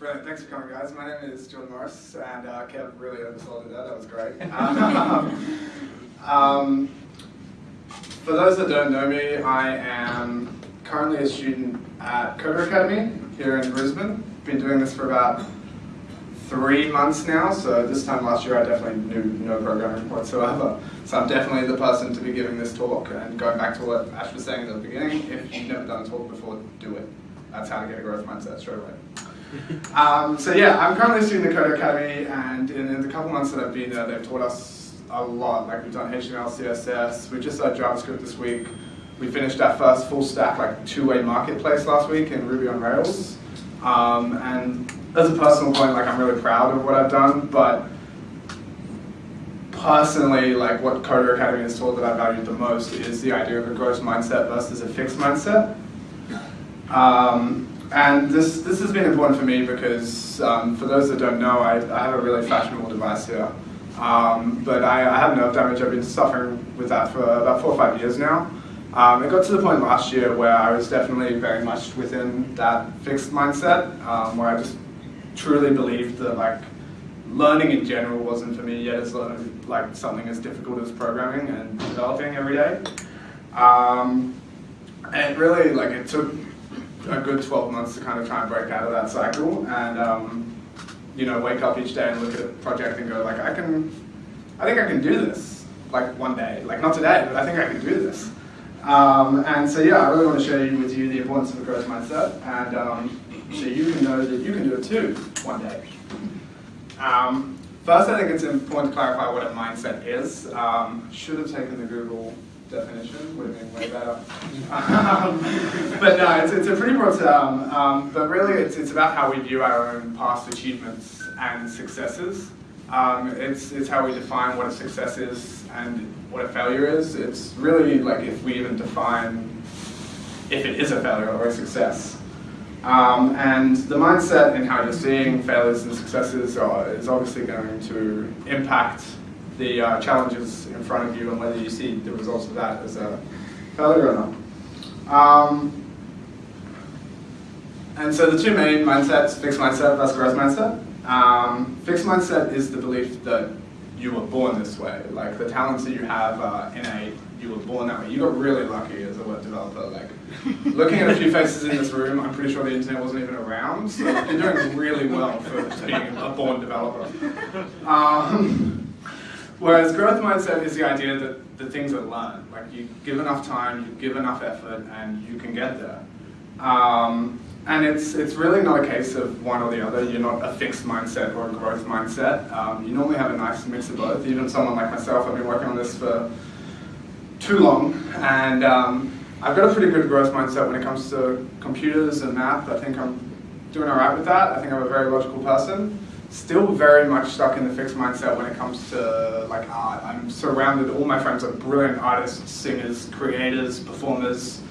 Brilliant, thanks for coming guys. My name is Jordan Morris and uh, Kev really oversold it there, that was great. um, um, for those that don't know me, I am currently a student at Coder Academy here in Brisbane. Been doing this for about three months now, so this time last year I definitely knew no programming whatsoever. So I'm definitely the person to be giving this talk and going back to what Ash was saying at the beginning, if you've never done a talk before, do it. That's how to get a growth mindset straight away. Um, so yeah, I'm currently student at Coder Academy, and in, in, the couple months that I've been there, they've taught us a lot. Like we've done HTML, CSS. We just started JavaScript this week. We finished our first full stack, like two-way marketplace last week in Ruby on Rails. Um, and as a personal point, like I'm really proud of what I've done, but personally, like what Coder Academy has taught that I valued the most is the idea of a growth mindset versus a fixed mindset. Um, and this, this has been important for me because um, for those that don't know, I, I have a really fashionable device here. Um, but I, I, have nerve damage. I've been suffering with that for about four or five years now. Um, it got to the point last year where I was definitely very much within that fixed mindset, um, where I just truly believed that like learning in general wasn't for me yet as like something as difficult as programming and developing every day. Um, and really, like it took a good 12 months to kind of try and break out of that cycle and um, you know wake up each day and look at a project and go like I can I think I can do this like one day. Like not today but I think I can do this. Um, and so yeah I really want to share with you the importance of a growth mindset and um, so you can know that you can do it too one day. Um, first I think it's important to clarify what a mindset is. Um, should have taken the Google definition would have been way better. um, but no, it's, it's a pretty broad term, um, but really it's, it's about how we view our own past achievements and successes. Um, it's, it's how we define what a success is and what a failure is. It's really like if we even define if it is a failure or a success. Um, and the mindset and how you're seeing failures and successes are, is obviously going to impact the uh, challenges in front of you and whether you see the results of that as a failure or not. Um, and so the two main mindsets, fixed mindset versus growth mindset. Um, fixed mindset is the belief that you were born this way. Like the talents that you have are innate, you were born that way. You got really lucky as a web developer. Like looking at a few faces in this room, I'm pretty sure the internet wasn't even around. So you're doing really well for being a born developer. Um, Whereas growth mindset is the idea that the things are learned. Like you give enough time, you give enough effort, and you can get there. Um, and it's, it's really not a case of one or the other. You're not a fixed mindset or a growth mindset. Um, you normally have a nice mix of both. Even someone like myself, I've been working on this for too long, and um, I've got a pretty good growth mindset when it comes to computers and math. I think I'm doing all right with that. I think I'm a very logical person still very much stuck in the fixed mindset when it comes to like art. I'm surrounded, all my friends are brilliant artists, singers, creators, performers,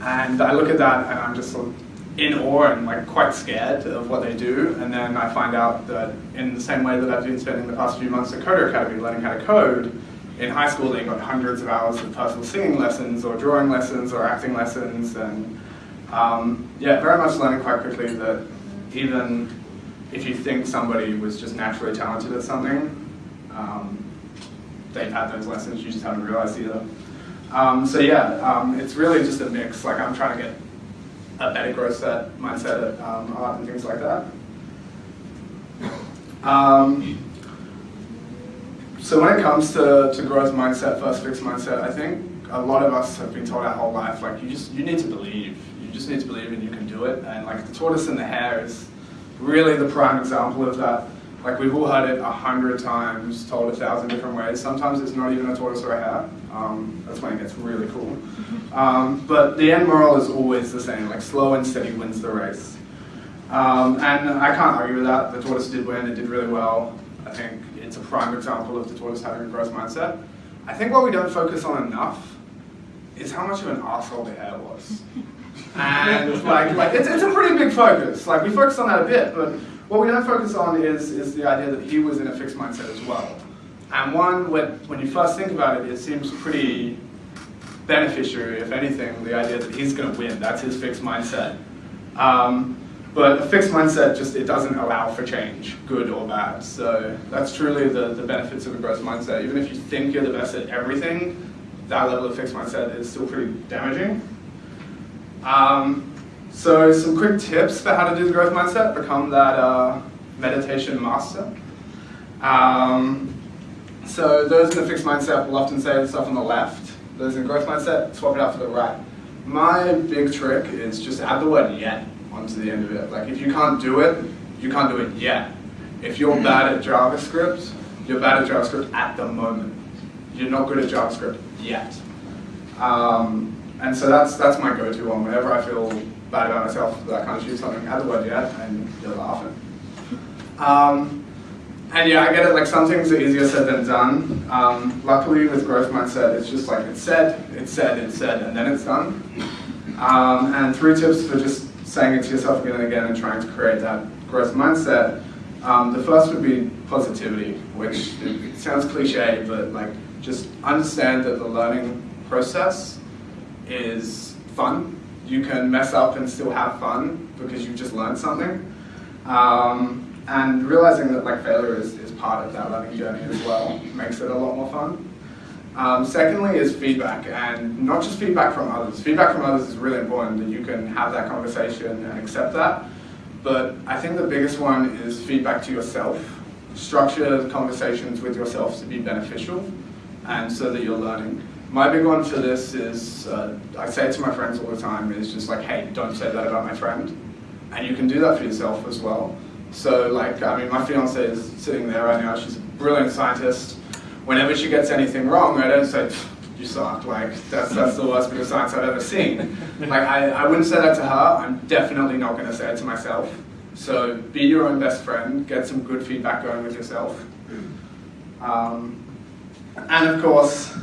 and I look at that and I'm just sort of in awe and like quite scared of what they do. And then I find out that in the same way that I've been spending the past few months at Coder Academy learning how to code, in high school they got hundreds of hours of personal singing lessons or drawing lessons or acting lessons and um, yeah, very much learning quite quickly that even if you think somebody was just naturally talented at something, um, they've had those lessons, you just haven't realized either. Um, so yeah, um, it's really just a mix. Like I'm trying to get a better growth set, mindset at um, art and things like that. Um, so when it comes to, to growth mindset, first fixed mindset, I think a lot of us have been told our whole life, like you just, you need to believe. You just need to believe and you can do it. And like the tortoise and the hare is, really the prime example of that. Like we've all heard it a hundred times, told a thousand different ways. Sometimes it's not even a tortoise or a hare. Um, that's when it gets really cool. Um, but the end moral is always the same, like slow and steady wins the race. Um, and I can't argue with that. The tortoise did win, it did really well. I think it's a prime example of the tortoise having a growth mindset. I think what we don't focus on enough is how much of an asshole the hare was. And like, like it's, it's a pretty big focus. Like we focus on that a bit, but what we don't focus on is, is the idea that he was in a fixed mindset as well. And one, when, when you first think about it, it seems pretty beneficiary, if anything, the idea that he's going to win. That's his fixed mindset. Um, But a fixed mindset just, it doesn't allow for change, good or bad. So that's truly the, the benefits of a growth mindset. Even if you think you're the best at everything, that level of fixed mindset is still pretty damaging. Um, so some quick tips for how to do the growth mindset, become that uh, meditation master. Um, so those in the fixed mindset will often say the stuff on the left. Those in a growth mindset, swap it out for the right. My big trick is just add the word yet onto the end of it. Like if you can't do it, you can't do it yet. If you're bad at JavaScript, you're bad at JavaScript at the moment. You're not good at JavaScript yet. Um, and so that's that's my go-to one. Whenever I feel bad about myself that I can't do something, add the word yet, and you're laughing. Um, and yeah, I get it, like some things are easier said than done. Um, luckily with growth mindset, it's just like it's said, it's said, it's said, and then it's done. Um, and three tips for just saying it to yourself again and again and trying to create that growth mindset. Um, the first would be positivity, which sounds cliche, but like just understand that the learning process is fun. You can mess up and still have fun because you've just learned something. Um, and realizing that like failure is, is part of that learning journey as well makes it a lot more fun. Um, secondly is feedback, and not just feedback from others. Feedback from others is really important that you can have that conversation and accept that. But I think the biggest one is feedback to yourself. Structure conversations with yourself to be beneficial and so that you're learning. My big one for this is, uh, I say it to my friends all the time, is just like, hey, don't say that about my friend. And you can do that for yourself as well. So like, I mean, my fiance is sitting there right now, she's a brilliant scientist. Whenever she gets anything wrong, I don't say, you suck, like, that's, that's the worst bit of science I've ever seen. Like, I, I wouldn't say that to her, I'm definitely not gonna say it to myself. So be your own best friend, get some good feedback going with yourself. Um, and of course,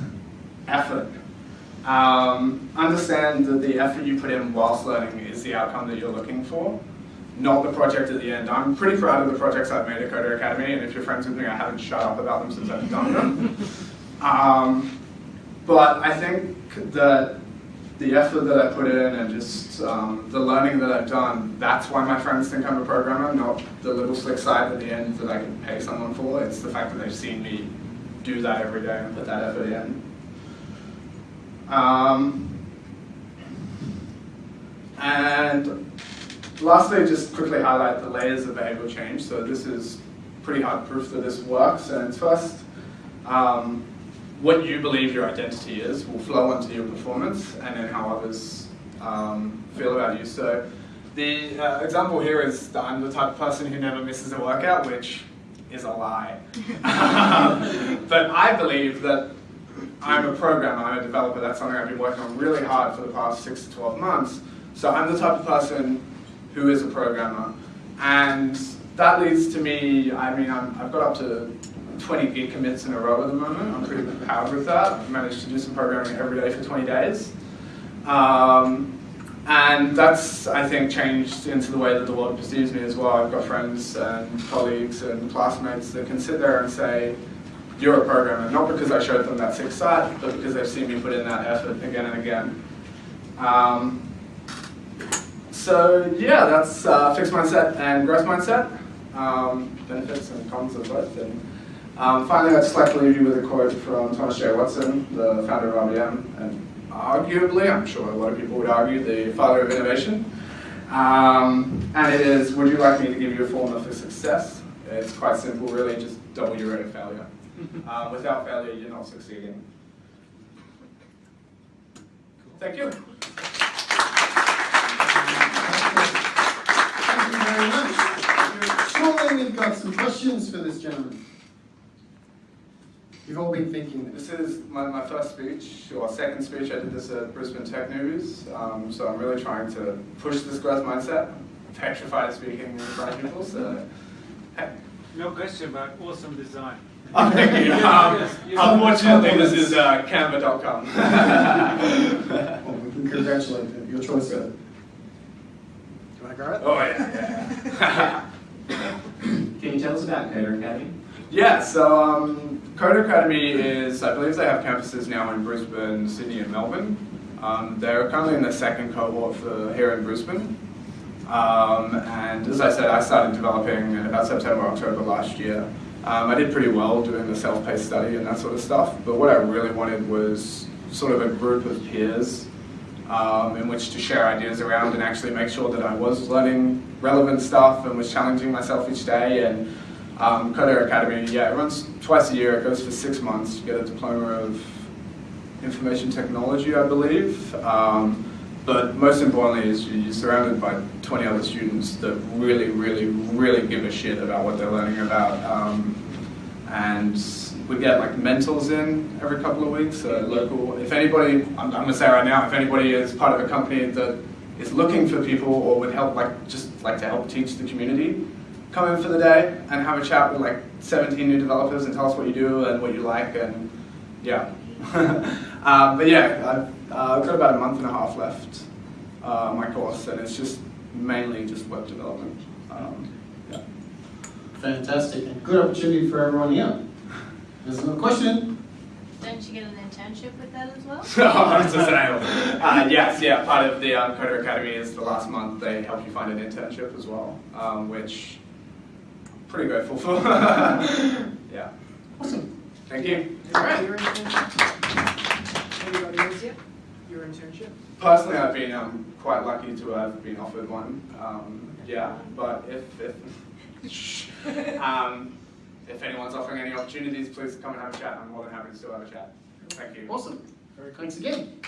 effort. Um, understand that the effort you put in whilst learning is the outcome that you're looking for, not the project at the end. I'm pretty proud of the projects I've made at Coder Academy, and if you're friends with me, I haven't shut up about them since I've done them. Um, but I think that the effort that I put in and just um, the learning that I've done, that's why my friends think I'm a programmer, not the little slick side at the end that I can pay someone for. It's the fact that they've seen me do that every day and put that effort in. Um, and lastly, just quickly highlight the layers of behavioral change. So this is pretty hard proof that this works. And first, um, what you believe your identity is will flow onto your performance and then how others um, feel about you. So the uh, example here is that I'm the type of person who never misses a workout, which is a lie. but I believe that I'm a programmer, I'm a developer, that's something I've been working on really hard for the past six to 12 months. So I'm the type of person who is a programmer. And that leads to me, I mean, i have got up to 20 git commits in a row at the moment. I'm pretty proud with that. I've managed to do some programming every day for 20 days. Um, and that's, I think, changed into the way that the world perceives me as well. I've got friends and colleagues and classmates that can sit there and say, you're a programmer, not because I showed them that six site, but because they've seen me put in that effort again and again. Um, so yeah, that's uh, fixed mindset and growth mindset, um, benefits and cons of both. And um, finally, I'd just like to leave you with a quote from Thomas J. Watson, the founder of IBM, and arguably, I'm sure a lot of people would argue, the father of innovation. Um, and it is, would you like me to give you a formula for success? It's quite simple, really, just double your rate of failure. Um, without failure, you're not succeeding. Thank you. Thank you very much. Surely we've got some questions for this gentleman. You've all been thinking this. This is my, my first speech, or second speech. I did this at Brisbane Tech News, um, so I'm really trying to push this growth mindset. I'm petrified speaking in front of people, so hey. No question, but awesome design. Thank you. Um, unfortunately, this is uh, canva.com. well, we can congratulate you. Your choice. Sir. Do you want to go it? Oh, yeah. yeah. can you tell us about Coder Academy? Yeah, so um, Coder Academy is, I believe they have campuses now in Brisbane, Sydney and Melbourne. Um, they're currently in the second cohort for here in Brisbane. Um, and as I said, I started developing about September, October last year. Um, I did pretty well doing the self-paced study and that sort of stuff, but what I really wanted was sort of a group of peers um, in which to share ideas around and actually make sure that I was learning relevant stuff and was challenging myself each day. And um, Coder Academy, yeah, it runs twice a year. It goes for six months. You get a diploma of information technology, I believe. Um, but most importantly is you're surrounded by 20 other students that really, really, really give a shit about what they're learning about. Um, and we get like mentors in every couple of weeks, so local. If anybody, I'm, I'm gonna say right now, if anybody is part of a company that is looking for people or would help, like just like to help teach the community, come in for the day and have a chat with like 17 new developers and tell us what you do and what you like and yeah. um, but yeah, I've uh, got about a month and a half left uh, my course and it's just mainly just web development. Um, yeah. Fantastic, and good opportunity for everyone here. There's another question. Don't you get an internship with that as well? Oh, it's a sale. Uh, yes, yeah, part of the um, Coder Academy is the last month they help you find an internship as well, um, which I'm pretty grateful for. yeah. Awesome. Thank you. Your internship? Anybody else yet? Your internship? Personally, I've been um, quite lucky to have been offered one. Um, yeah, but if if, um, if anyone's offering any opportunities, please come and have a chat. I'm more than happy to still have a chat. Thank you. Awesome. Very thanks again.